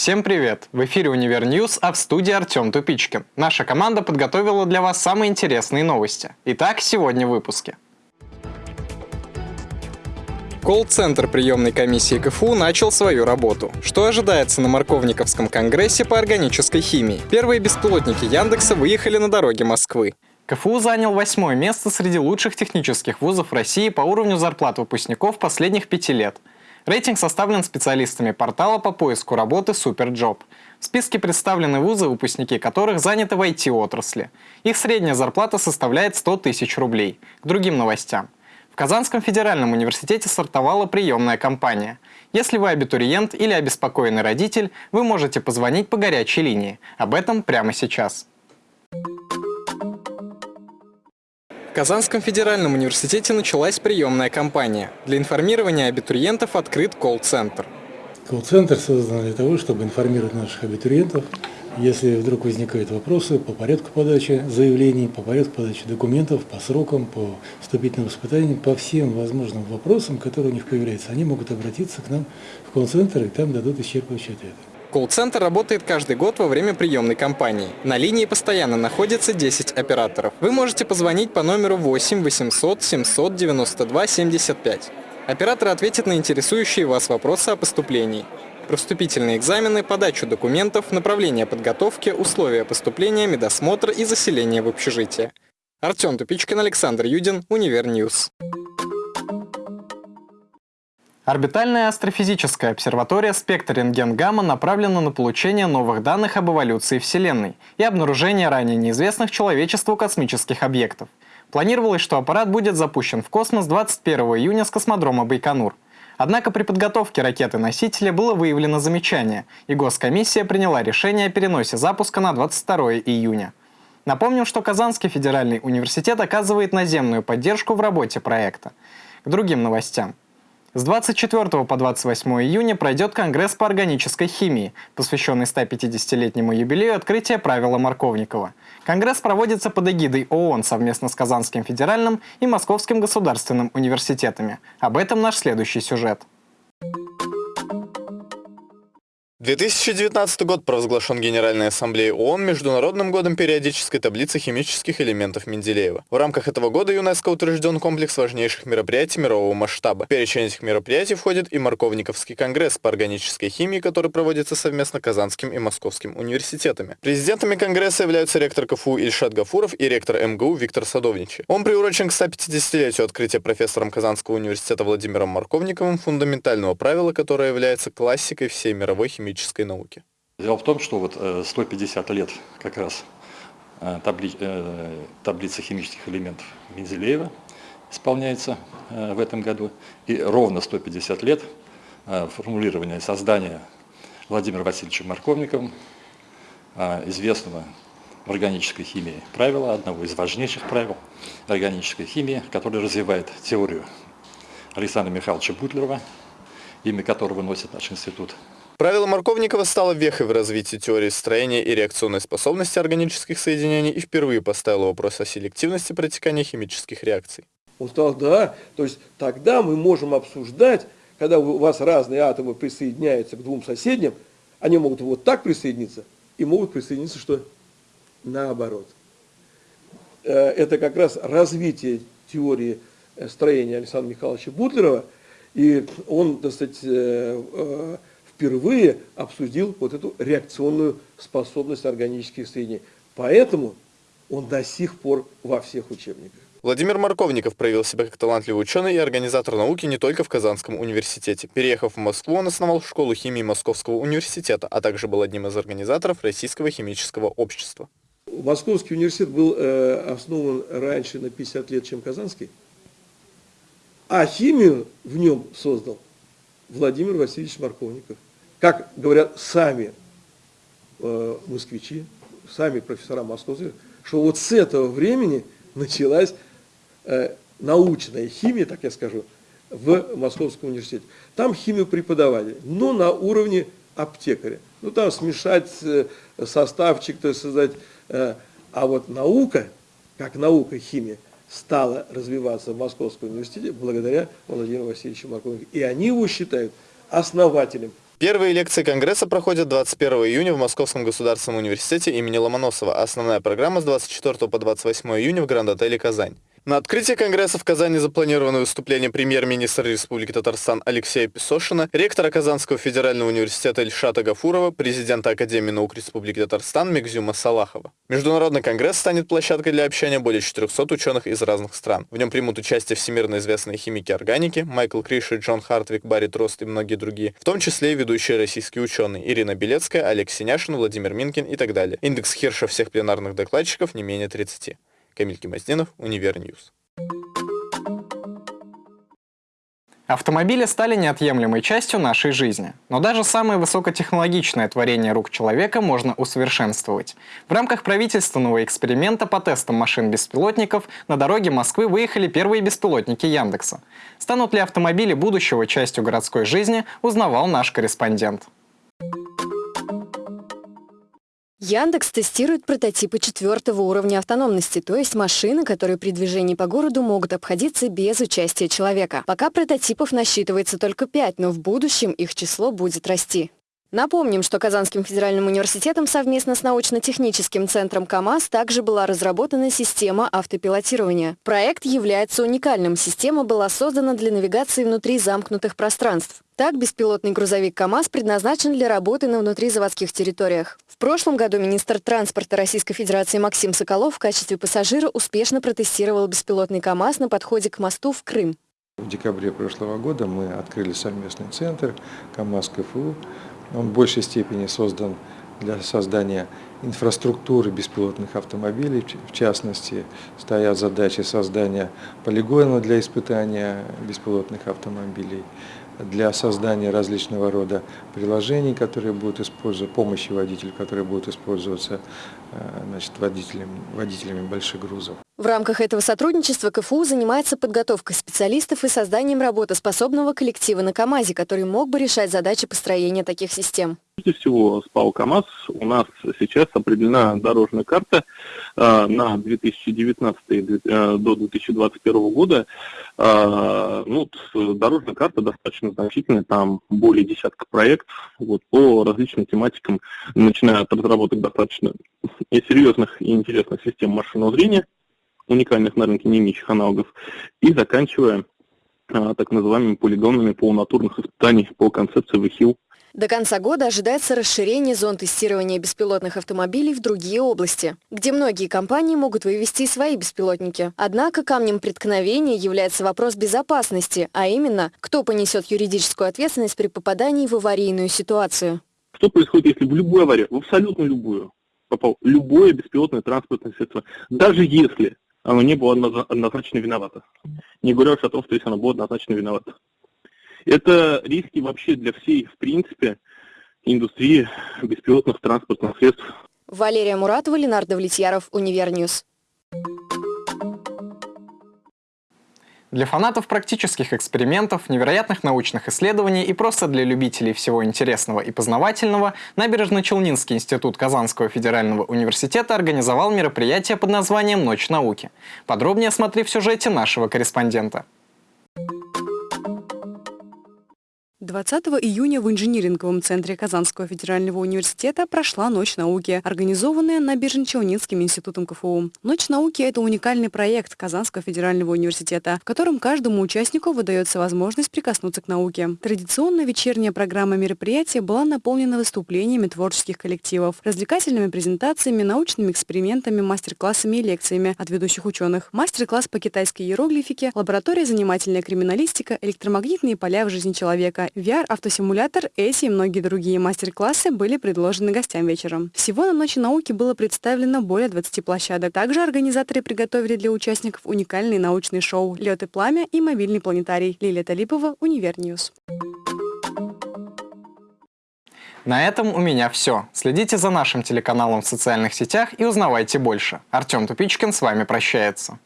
Всем привет! В эфире Univer News, а в студии Артем Тупичкин. Наша команда подготовила для вас самые интересные новости. Итак, сегодня в выпуске. Колл-центр приемной комиссии КФУ начал свою работу. Что ожидается на Марковниковском конгрессе по органической химии? Первые беспилотники Яндекса выехали на дороге Москвы. КФУ занял восьмое место среди лучших технических вузов России по уровню зарплат выпускников последних пяти лет – Рейтинг составлен специалистами портала по поиску работы SuperJob. В списке представлены вузы, выпускники которых заняты в IT-отрасли. Их средняя зарплата составляет 100 тысяч рублей. К другим новостям. В Казанском федеральном университете стартовала приемная кампания. Если вы абитуриент или обеспокоенный родитель, вы можете позвонить по горячей линии. Об этом прямо сейчас. Казанском федеральном университете началась приемная кампания. Для информирования абитуриентов открыт колл-центр. Колл-центр создан для того, чтобы информировать наших абитуриентов, если вдруг возникают вопросы по порядку подачи заявлений, по порядку подачи документов, по срокам, по вступительным испытаниям, по всем возможным вопросам, которые у них появляются, они могут обратиться к нам в колл-центр и там дадут исчерпывающий ответ. Колл-центр работает каждый год во время приемной кампании. На линии постоянно находится 10 операторов. Вы можете позвонить по номеру 8 800 792 75. Оператор ответит на интересующие вас вопросы о поступлении. Про вступительные экзамены, подачу документов, направление подготовки, условия поступления, медосмотр и заселение в общежитие. Артем Тупичкин, Александр Юдин, Univer News. Орбитальная астрофизическая обсерватория «Спектр рентген-гамма» направлена на получение новых данных об эволюции Вселенной и обнаружение ранее неизвестных человечеству космических объектов. Планировалось, что аппарат будет запущен в космос 21 июня с космодрома Байконур. Однако при подготовке ракеты-носителя было выявлено замечание, и Госкомиссия приняла решение о переносе запуска на 22 июня. Напомним, что Казанский федеральный университет оказывает наземную поддержку в работе проекта. К другим новостям. С 24 по 28 июня пройдет Конгресс по органической химии, посвященный 150-летнему юбилею открытия правила Марковникова. Конгресс проводится под эгидой ООН совместно с Казанским федеральным и Московским государственным университетами. Об этом наш следующий сюжет. 2019 год провозглашен Генеральной Ассамблеей ООН Международным годом периодической таблицы химических элементов Менделеева. В рамках этого года ЮНЕСКО утвержден комплекс важнейших мероприятий мирового масштаба. В перечень этих мероприятий входит и Марковниковский конгресс по органической химии, который проводится совместно Казанским и Московским университетами. Президентами конгресса являются ректор КФУ Ильшат Гафуров и ректор МГУ Виктор Садовничий. Он приурочен к 150-летию открытия профессором Казанского университета Владимиром Марковниковым фундаментального правила, которое является классикой всей мировой химии химической науки. Дело в том, что вот 150 э, лет как раз э, табли, э, таблица химических элементов Менделеева исполняется в этом году. И ровно 150 лет формулирования создания Владимиром Васильевичем Марковниковым известного в органической химии правила, одного из важнейших правил органической химии, который развивает теорию Александра Михайловича Бутлерова, имя которого носит наш институт Правило Марковникова стало вехой в развитии теории строения и реакционной способности органических соединений и впервые поставило вопрос о селективности протекания химических реакций. Он сказал, да, то есть тогда мы можем обсуждать, когда у вас разные атомы присоединяются к двум соседним, они могут вот так присоединиться и могут присоединиться что? Наоборот. Э, это как раз развитие теории э, строения Александра Михайловича Бутлерова, и он, так сказать, э, впервые обсудил вот эту реакционную способность органических соединений. Поэтому он до сих пор во всех учебниках. Владимир Марковников проявил себя как талантливый ученый и организатор науки не только в Казанском университе. Переехав в Москву, он основал школу химии Московского университета, а также был одним из организаторов Российского химического общества. Московский университет был э, основан раньше на 50 лет, чем Казанский, а химию в нем создал Владимир Васильевич Марковников как говорят сами э, москвичи, сами профессора московские, что вот с этого времени началась э, научная химия, так я скажу, в Московском университете. Там химию преподавали, но на уровне аптекаря. Ну, там смешать э, составчик, то есть создать. Э, а вот наука, как наука химия, стала развиваться в Московском университете благодаря Владимиру Васильевичу Марковнику. И они его считают основателем Первые лекции Конгресса проходят 21 июня в Московском государственном университете имени Ломоносова, основная программа с 24 по 28 июня в Гранд-отеле «Казань». На открытии Конгресса в Казани запланировано выступление премьер-министра Республики Татарстан Алексея Песошина, ректора Казанского федерального университета Ильшата Гафурова, президента Академии наук Республики Татарстан Мегзюма Салахова. Международный конгресс станет площадкой для общения более 400 ученых из разных стран. В нем примут участие всемирно известные химики органики Майкл Криши, Джон Хартвик, Барри Трост и многие другие, в том числе и ведущие российские ученые Ирина Белецкая, Олег Синяшин, Владимир Минкин и так далее. Индекс Хирша всех пленарных докладчиков не менее 30. Камиль Гимаздинов, Univer News. Автомобили стали неотъемлемой частью нашей жизни. Но даже самое высокотехнологичное творение рук человека можно усовершенствовать. В рамках правительственного эксперимента по тестам машин-беспилотников на дороге Москвы выехали первые беспилотники Яндекса. Станут ли автомобили будущего частью городской жизни, узнавал наш корреспондент. Яндекс тестирует прототипы четвертого уровня автономности, то есть машины, которые при движении по городу могут обходиться без участия человека. Пока прототипов насчитывается только пять, но в будущем их число будет расти. Напомним, что Казанским федеральным университетом совместно с научно-техническим центром КАМАЗ также была разработана система автопилотирования. Проект является уникальным. Система была создана для навигации внутри замкнутых пространств. Так, беспилотный грузовик КАМАЗ предназначен для работы на внутризаводских территориях. В прошлом году министр транспорта Российской Федерации Максим Соколов в качестве пассажира успешно протестировал беспилотный КАМАЗ на подходе к мосту в Крым. В декабре прошлого года мы открыли совместный центр КАМАЗ КФУ. Он в большей степени создан для создания инфраструктуры беспилотных автомобилей. В частности, стоят задачи создания полигона для испытания беспилотных автомобилей, для создания различного рода приложений, которые будут использоваться, помощи водителю, которые будут использоваться э, значит, водителями, водителями больших грузов. В рамках этого сотрудничества КФУ занимается подготовкой специалистов и созданием работоспособного коллектива на КАМАЗе, который мог бы решать задачи построения таких систем. Прежде всего, с ПАО КАМАЗ у нас сейчас определена дорожная карта э, на 2019 э, до 2021 года. Э, ну, дорожная карта достаточно значительная, там более десятка проектов вот, по различным тематикам, начиная от разработок достаточно серьезных и интересных систем машинного зрения, уникальных на рынке не имеющих аналогов, и заканчивая так называемыми полигонами полунатурных испытаний по концепции ВХИЛ до конца года ожидается расширение зон тестирования беспилотных автомобилей в другие области, где многие компании могут вывести свои беспилотники. Однако камнем преткновения является вопрос безопасности, а именно, кто понесет юридическую ответственность при попадании в аварийную ситуацию. Что происходит, если в любую аварию, в абсолютно любую, попал любое беспилотное транспортное средство, даже если оно не было однозначно виновато. Не говоря уж о том, что если оно было однозначно виновато. Это риски вообще для всей, в принципе, индустрии беспилотных транспортных средств. Валерия Муратова, Ленар Давлетьяров, Univer News. Для фанатов практических экспериментов, невероятных научных исследований и просто для любителей всего интересного и познавательного Набережно-Челнинский институт Казанского федерального университета организовал мероприятие под названием «Ночь науки». Подробнее смотри в сюжете нашего корреспондента. 20 июня в инжиниринговом центре Казанского федерального университета прошла Ночь науки, организованная Набережно-Челнинским институтом КФУ. Ночь науки – это уникальный проект Казанского федерального университета, в котором каждому участнику выдается возможность прикоснуться к науке. Традиционно вечерняя программа мероприятия была наполнена выступлениями творческих коллективов, развлекательными презентациями, научными экспериментами, мастер-классами и лекциями от ведущих ученых. Мастер-класс по китайской иероглифике, лаборатория занимательная криминалистика, электромагнитные поля в жизни человека, VR-автосимулятор, эти и многие другие мастер-классы были предложены гостям вечером. Всего на Ночи науки было представлено более 20 площадок. Также организаторы приготовили для участников уникальные научные шоу «Лед и пламя» и «Мобильный планетарий». Лилия Талипова, UniverNews. На этом у меня все. Следите за нашим телеканалом в социальных сетях и узнавайте больше. Артем Тупичкин с вами прощается.